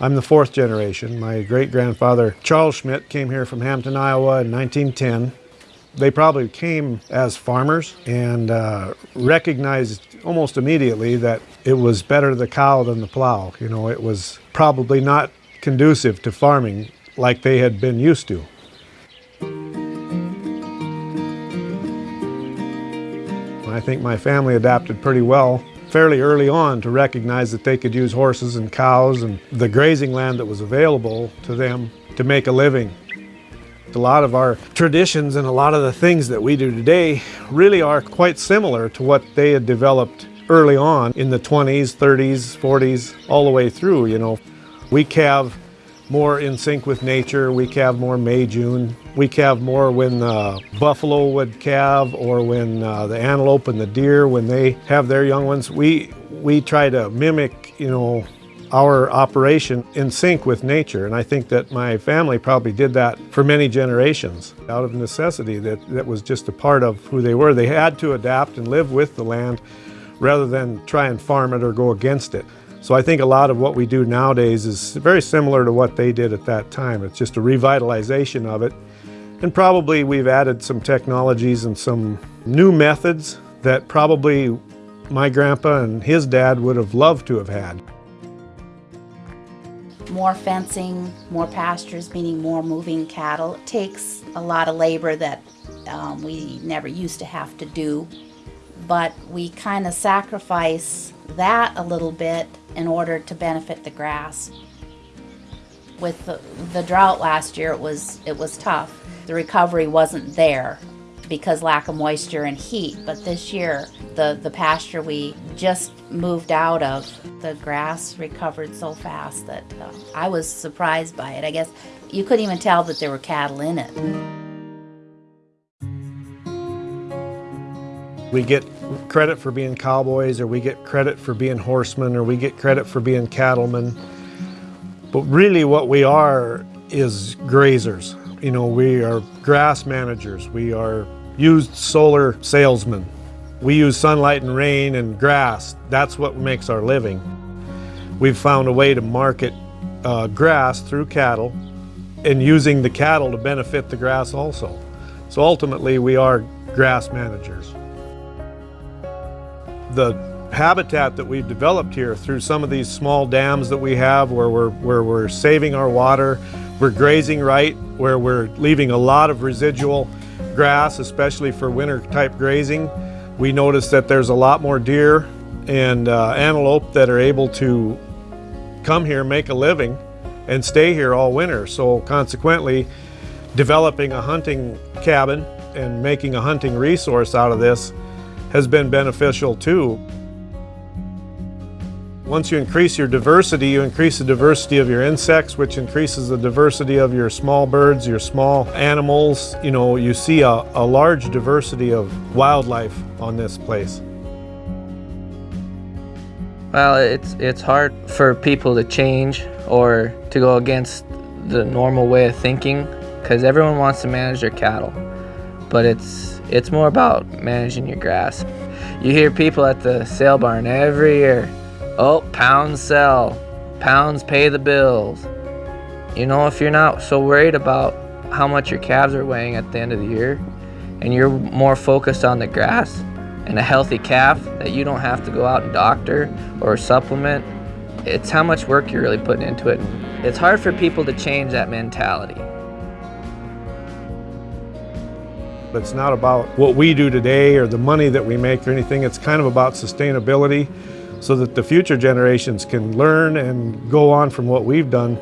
I'm the fourth generation. My great-grandfather Charles Schmidt came here from Hampton, Iowa in 1910. They probably came as farmers and uh, recognized almost immediately that it was better the cow than the plow. You know, it was probably not conducive to farming like they had been used to. I think my family adapted pretty well fairly early on to recognize that they could use horses and cows and the grazing land that was available to them to make a living. A lot of our traditions and a lot of the things that we do today really are quite similar to what they had developed early on in the 20s, 30s, 40s, all the way through, you know. We calve more in sync with nature. We calve more May, June. We calve more when the buffalo would calve or when uh, the antelope and the deer, when they have their young ones. We, we try to mimic, you know, our operation in sync with nature. And I think that my family probably did that for many generations out of necessity that, that was just a part of who they were. They had to adapt and live with the land rather than try and farm it or go against it. So I think a lot of what we do nowadays is very similar to what they did at that time. It's just a revitalization of it. And probably we've added some technologies and some new methods that probably my grandpa and his dad would have loved to have had. More fencing, more pastures, meaning more moving cattle. It takes a lot of labor that um, we never used to have to do. But we kind of sacrifice that a little bit in order to benefit the grass. With the, the drought last year, it was, it was tough. The recovery wasn't there because lack of moisture and heat. But this year, the, the pasture we just moved out of, the grass recovered so fast that uh, I was surprised by it. I guess you couldn't even tell that there were cattle in it. We get credit for being cowboys or we get credit for being horsemen or we get credit for being cattlemen. But really what we are is grazers. You know, we are grass managers. We are used solar salesmen. We use sunlight and rain and grass. That's what makes our living. We've found a way to market uh, grass through cattle and using the cattle to benefit the grass also. So ultimately we are grass managers the habitat that we've developed here through some of these small dams that we have where we're, where we're saving our water, we're grazing right, where we're leaving a lot of residual grass, especially for winter type grazing. We notice that there's a lot more deer and uh, antelope that are able to come here, make a living, and stay here all winter. So consequently, developing a hunting cabin and making a hunting resource out of this has been beneficial too. Once you increase your diversity, you increase the diversity of your insects, which increases the diversity of your small birds, your small animals. You know, you see a, a large diversity of wildlife on this place. Well, it's, it's hard for people to change or to go against the normal way of thinking because everyone wants to manage their cattle. But it's it's more about managing your grass. You hear people at the sale barn every year, oh, pounds sell, pounds pay the bills. You know, if you're not so worried about how much your calves are weighing at the end of the year, and you're more focused on the grass and a healthy calf that you don't have to go out and doctor or supplement, it's how much work you're really putting into it. It's hard for people to change that mentality. It's not about what we do today or the money that we make or anything. It's kind of about sustainability so that the future generations can learn and go on from what we've done